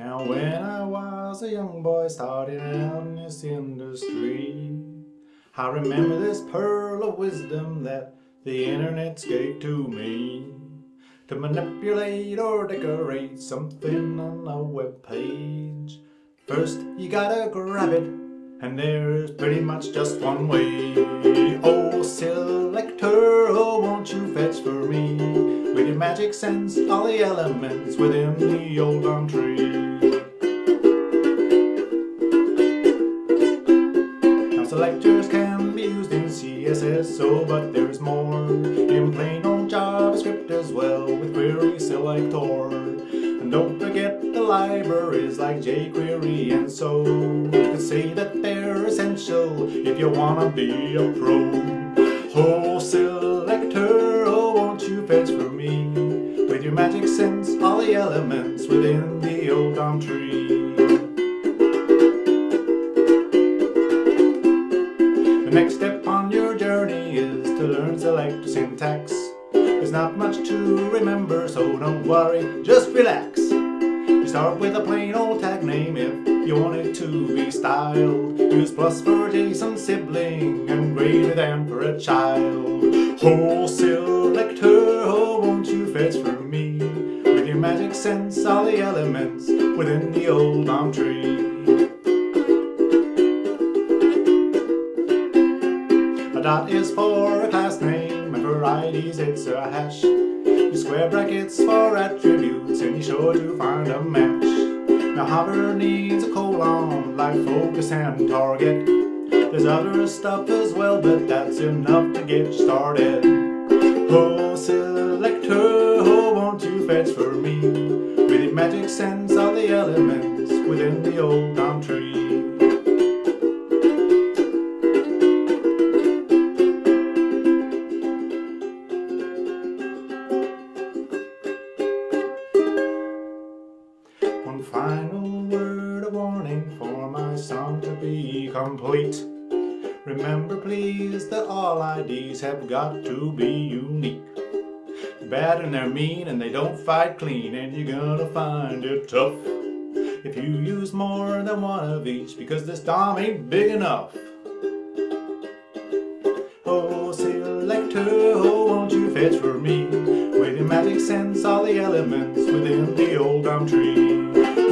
Now when I was a young boy starting out in this industry I remember this pearl of wisdom that the internet gave to me. To manipulate or decorate something on a web page First you gotta grab it and there's pretty much just one way. Oh selector, oh won't you fetch for me? With your magic sense all the elements within the old elm tree in CSS, oh but there's more. In plain old JavaScript as well with query selector. And don't forget the libraries like jQuery and so. You could say that they're essential if you wanna be a pro. Oh selector, oh won't you fetch for me? With your magic sense all the elements within the old elm tree. The next step to learn selector syntax. There's not much to remember so don't worry, just relax. You start with a plain old tag name if you want it to be styled. Use plus for adjacent sibling and greater than for a child. Oh selector, oh won't you fetch for me? With your magic sense all the elements within the old elm tree A dot is for a class name, and for IDs it's a hash. You square brackets for attributes, and you're sure to find a match. Now hover needs a colon, like focus and target. There's other stuff as well, but that's enough to get started. Oh, selector, oh, won't you fetch for me? With your magic sense all the elements within the old elm tree. Final word of warning for my song to be complete. Remember please that all IDs have got to be unique. Bad and they're mean and they don't fight clean and you're gonna find it tough if you use more than one of each because this DOM ain't big enough. Oh selector, oh won't you fetch for me with your magic sense all the elements within the old elm tree.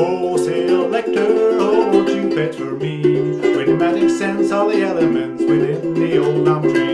Oh selector, oh won't you fetch for me with your magic sense all the elements within the old tree.